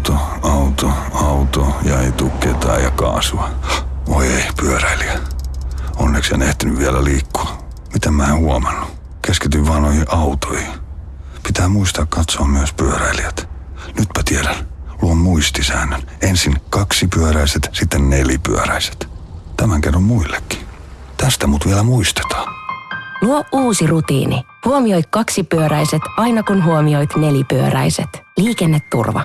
Auto, auto, auto ja ei tuu ketään ja kaasua. Voi ei, pyöräilijä. Onneksi en ehtinyt vielä liikkua. Mitä mä en huomannut? Keskityn vaan noihin autoihin. Pitää muistaa katsoa myös pyöräilijät. Nytpä tiedän. Luon muistisäännön. Ensin kaksi pyöräiset, sitten nelipyöräiset. Tämän kerron muillekin. Tästä mut vielä muistetaan. Luo uusi rutiini. Huomioi kaksipyöräiset aina kun huomioit nelipyöräiset. Liikenneturva.